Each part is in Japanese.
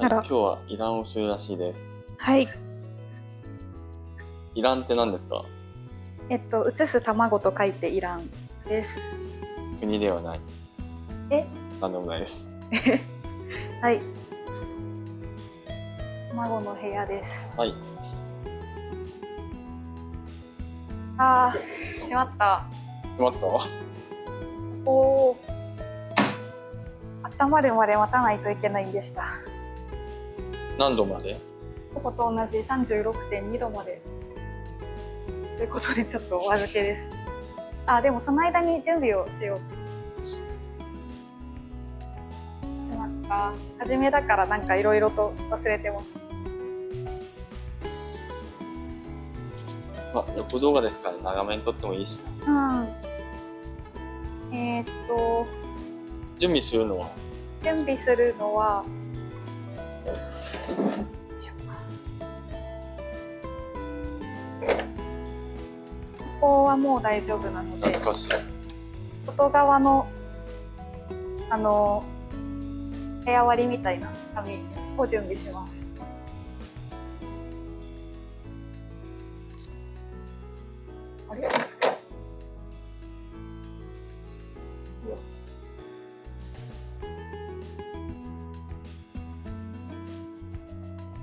はい、あら今日はイランをするらしいです。はい。イランって何ですか？えっと、移す卵と書いてイランです。国ではない。え？なんでもないです。はい。卵の部屋です。はい。あー、しまった。決まった？わ。おお。温まるまで待たないといけないんでした。何度まで？ここと同じ36.2度まで。ということで、ちょっとお預けです。あ、でもその間に準備をしよう。しまった。初めだからなんかいろいろと忘れてます。まあ、横動画ですから長めに撮ってもいいしな。うん。えーっと、準備するのは？準備するのは、ここはもう大丈夫なので懐、かしい。外側の、あの、部屋割りみたいな紙を準備します。あれ？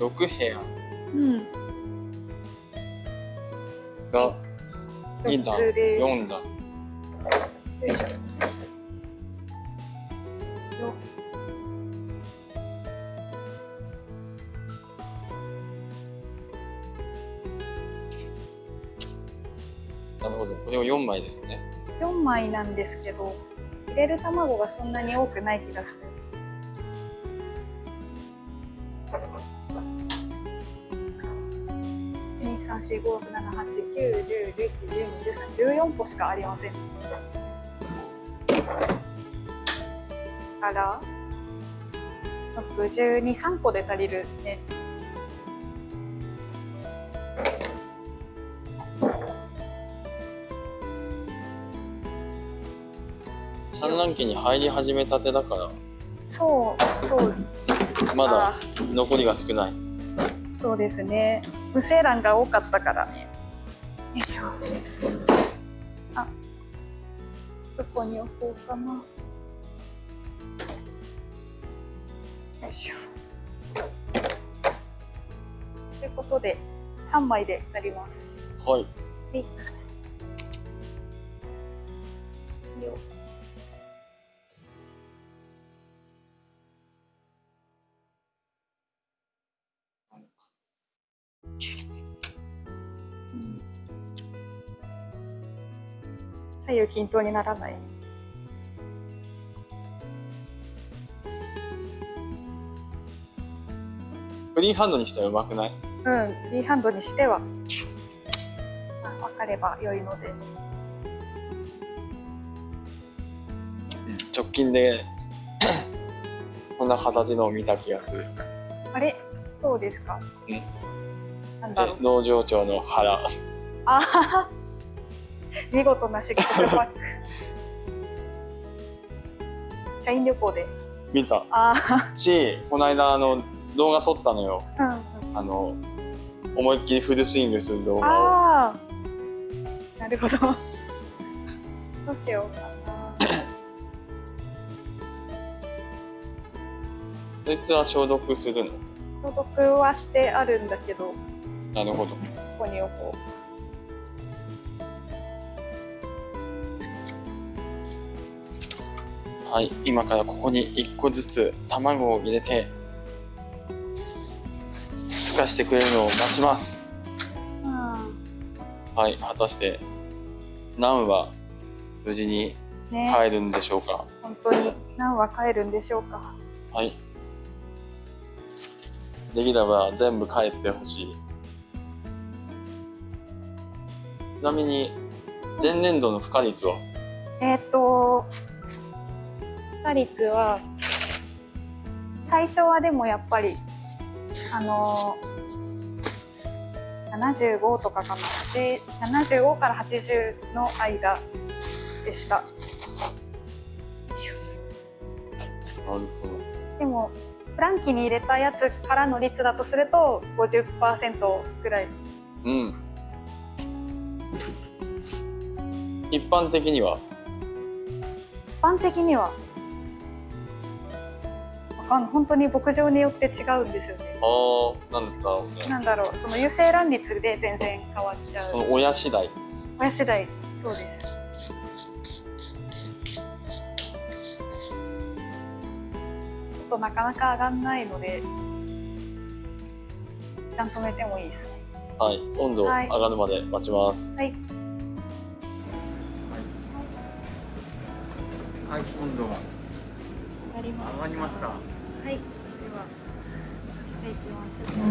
6部屋うん。が2段、4つです。4段。よいしょ。よなるほど。これを4枚ですね。4枚なんですけど、入れる卵がそんなに多くない気がする。1 2 3 4 5 6 7 8 9 1 0 1 1 1 2 1 3 14個しかありません。から623個で足りるね。産卵期に入り始めたてだから、そうそうまだ残りが少ない。そうですね。無精卵が多かったからね。よいしょ。あ、どこに置こうかな。よいしょ。ということで、3枚でなります。はい。はい。左右均等にならない。フリーハンドにしたらうまくない？うん、フリーハンドにしては、かれば良いので。直近で こんな形のを見た気がする。あれ？そうですか。うんなんだろうえ。農場長の腹。あはは 見事なシックスパック。社員旅行で。見た。あし、この間あの動画撮ったのよ。あ、うんうん。あの、思いっきりフルスイングする動画を。ああ。なるほど。どうしようかな。そいつは消毒するの？消毒はしてあるんだけど、こなるほど。こに置こはい、今からここに1個ずつ卵を入れて、孵化してくれるのを待ちます。う。うん。はい、果たして、何は無事にね、帰るんでしょうか？本当に何は帰るんでしょうか？はい。できれば全部帰ってほしい。ちなみに、前年度の孵化率は？えっ、と、打率は、最初はでもやっぱり、あのー、75とかかな、8 75から80の間でした。よいしょなるほど。でも、卵器に入れたやつからの率だとすると50%ぐらいうん一般的には？一般的にはわかんない本当に牧場によって違うんですよね。ああなんだろうね。なんだろうその有精卵率で全然変わっちゃそうの親次第。親次第。そうです。ちょっとなかなか上がんないので一旦止めてもいいですね。はい温度はい。上がるまで待ちます。はい。はい、温度がなりました。上がりました。はい。ではしていきましょう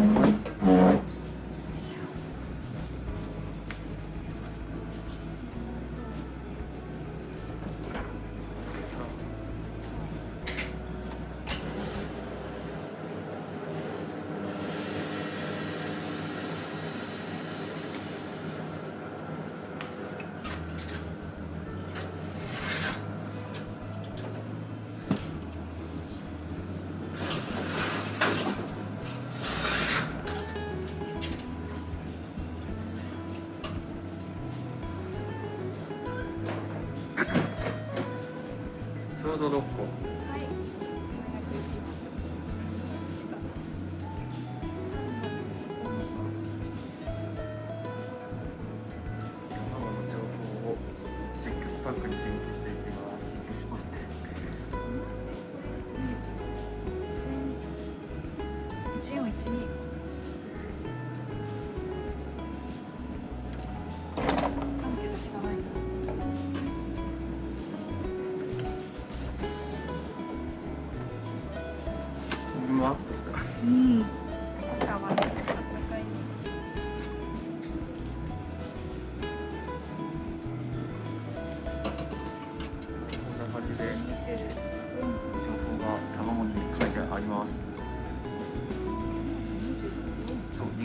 ちょうど6個。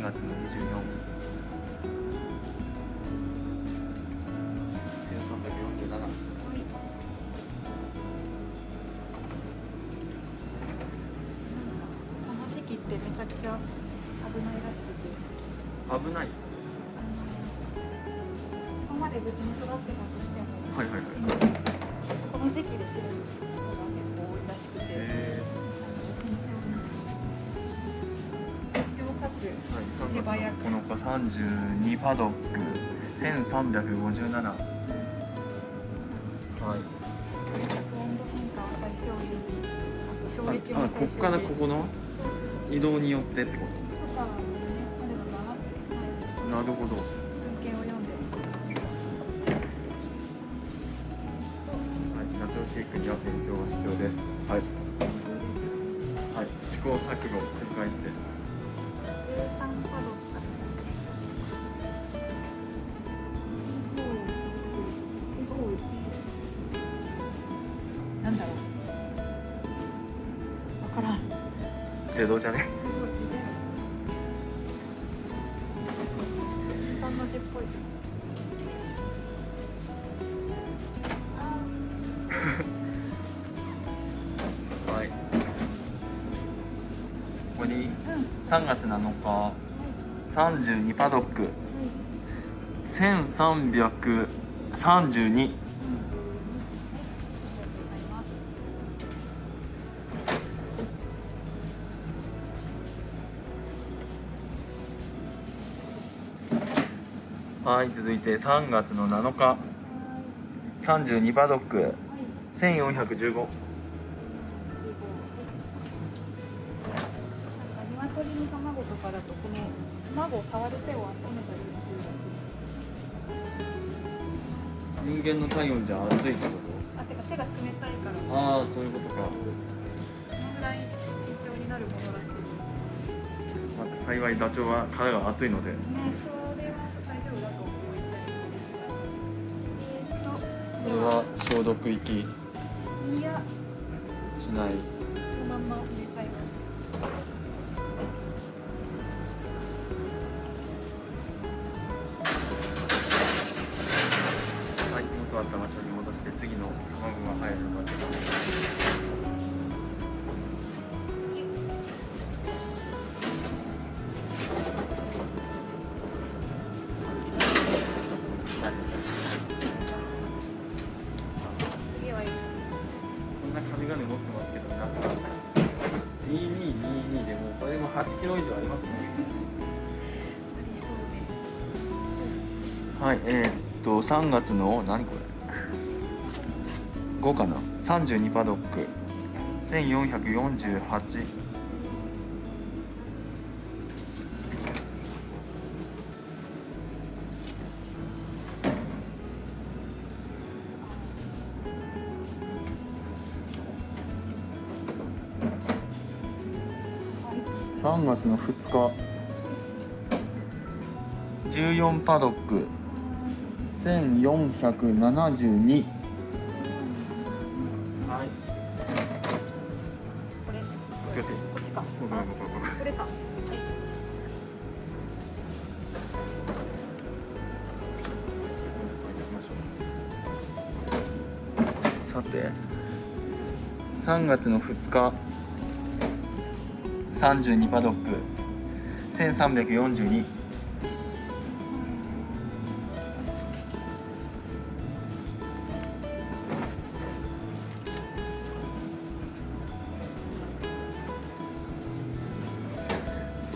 月の24。1347。はい。この時期ってめちゃくちゃ危ないらしくて。危ない。ここまで無事に育ってたとしても。はいはいはい。この時期で死ぬ3月の9日32パドック1357。はい。ああ、こっからここの？移動によってってこと？かなるほど。はい、ナチョウ飼育には勉強が必要です。はい、はい、試行錯誤を繰り返して。13パドックなんだろう。わからん。ゼロじゃね3月7日、はい、32パドック、はい、1332、はい、続いて3月の7日。32パドック、はい、1415。触る手を温めたりするらしい人間の体温じゃ熱いってこあてか手が冷たいから。とああそういうことか、そのぐらい慎重になるものらしい まあ、幸いダチョウは殻が熱いのでねそれは大丈夫だと思いたいえーっとこれは消毒液いやしない入るのかっこんな紙持ってますけどでもこれもキロ以上ありますねはいえー、っと3月の何これ？5かな？32パドック。1448 3月の2日。14パドック。1472さて。3月の2日。32パドック。1342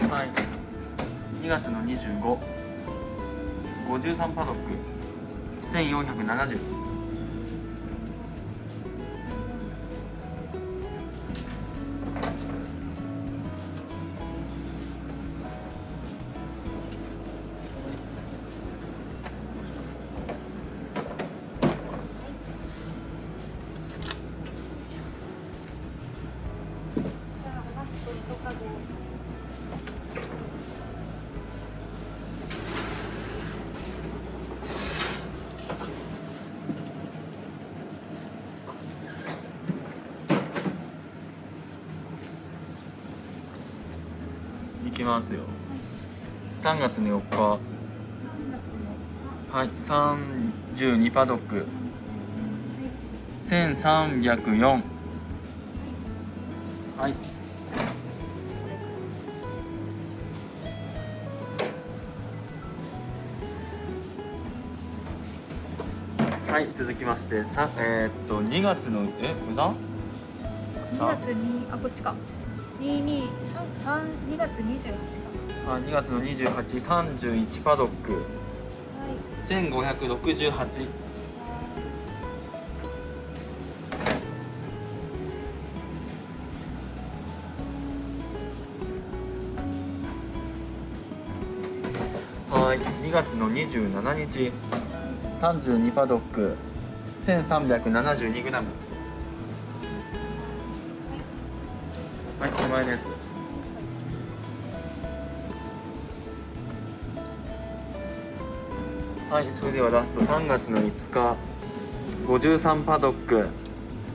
はい。2月の2553パドック。1470ますよ。3月の4日。はい32パドック。1304はい。はい続きましてさえーっと2月のえこれだ？2月にあこっちか。2月28かあ2月の2831パドック。はい1568はい2月の27日。32パドック。1372g 前のやつ。はいそれではラスト。3月の5日。53パドック。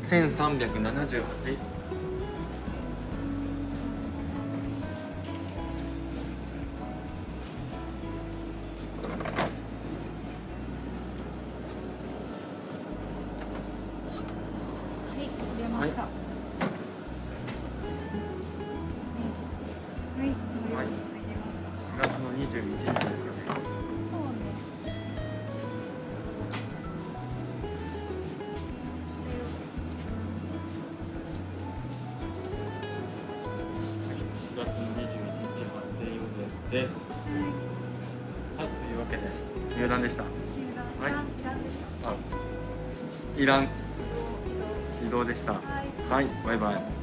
1378月の21日ですかね。そうね4月の21日発生予定です。はい。というわけで入団でした。はい。あイラン移動でした。はい。はい。バイバイ